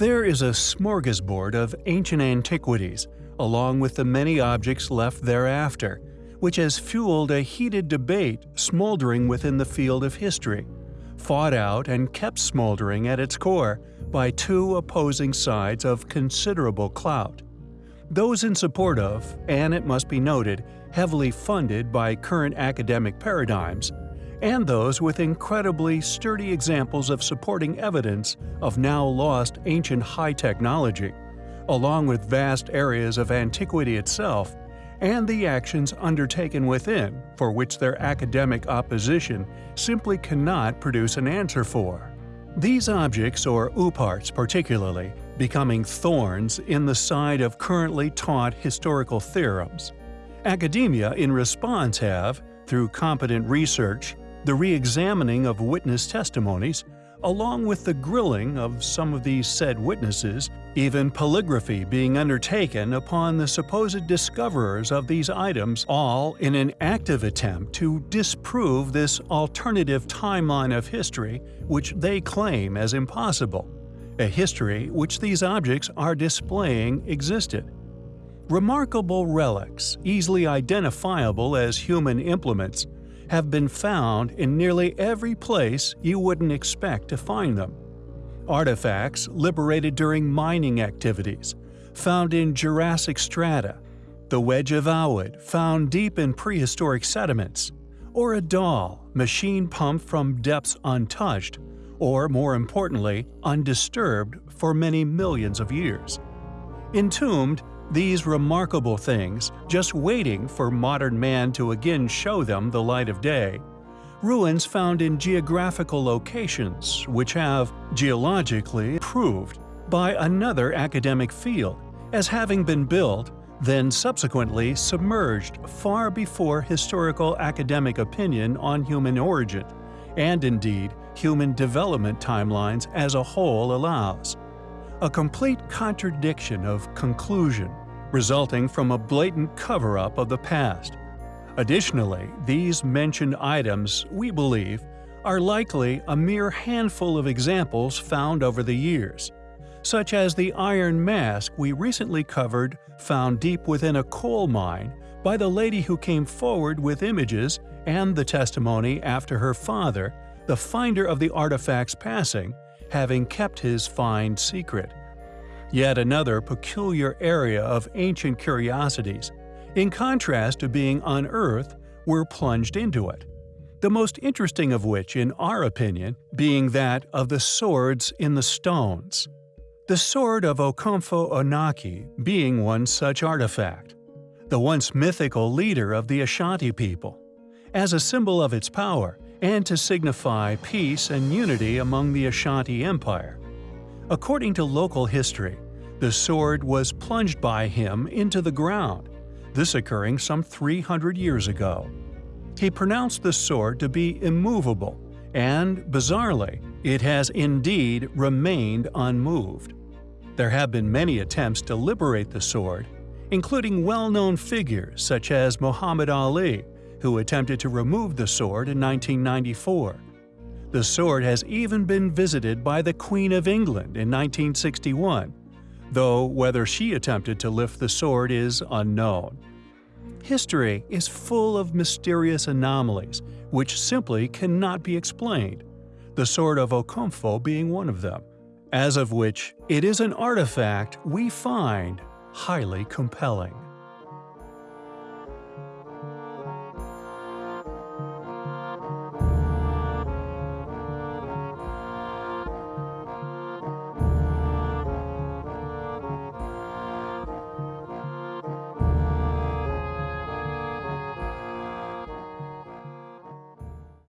There is a smorgasbord of ancient antiquities, along with the many objects left thereafter, which has fueled a heated debate smoldering within the field of history, fought out and kept smoldering at its core by two opposing sides of considerable clout. Those in support of, and it must be noted, heavily funded by current academic paradigms, and those with incredibly sturdy examples of supporting evidence of now lost ancient high technology, along with vast areas of antiquity itself, and the actions undertaken within for which their academic opposition simply cannot produce an answer for. These objects, or OOPArts particularly, becoming thorns in the side of currently taught historical theorems. Academia in response have, through competent research, the re-examining of witness testimonies, along with the grilling of some of these said witnesses, even polygraphy being undertaken upon the supposed discoverers of these items, all in an active attempt to disprove this alternative timeline of history which they claim as impossible, a history which these objects are displaying existed. Remarkable relics, easily identifiable as human implements, have been found in nearly every place you wouldn't expect to find them. Artifacts liberated during mining activities, found in Jurassic strata, the Wedge of Aiud found deep in prehistoric sediments, or a doll machine pumped from depths untouched, or more importantly, undisturbed for many millions of years. Entombed these remarkable things, just waiting for modern man to again show them the light of day. Ruins found in geographical locations which have, geologically, proved by another academic field as having been built, then subsequently submerged far before historical academic opinion on human origin, and indeed human development timelines as a whole allows. A complete contradiction of conclusion resulting from a blatant cover-up of the past. Additionally, these mentioned items, we believe, are likely a mere handful of examples found over the years, such as the iron mask we recently covered found deep within a coal mine by the lady who came forward with images and the testimony after her father, the finder of the artifact's passing, having kept his find secret yet another peculiar area of ancient curiosities, in contrast to being unearthed, were plunged into it. The most interesting of which, in our opinion, being that of the swords in the stones. The sword of Okomfo Anokye being one such artifact. The once mythical leader of the Ashanti people. As a symbol of its power, and to signify peace and unity among the Ashanti Empire, According to local history, the sword was plunged by him into the ground, this occurring some 300 years ago. He pronounced the sword to be immovable, and, bizarrely, it has indeed remained unmoved. There have been many attempts to liberate the sword, including well-known figures such as Muhammad Ali, who attempted to remove the sword in 1994. The sword has even been visited by the Queen of England in 1961, though whether she attempted to lift the sword is unknown. History is full of mysterious anomalies which simply cannot be explained, the sword of Okomfo being one of them, as of which it is an artifact we find highly compelling.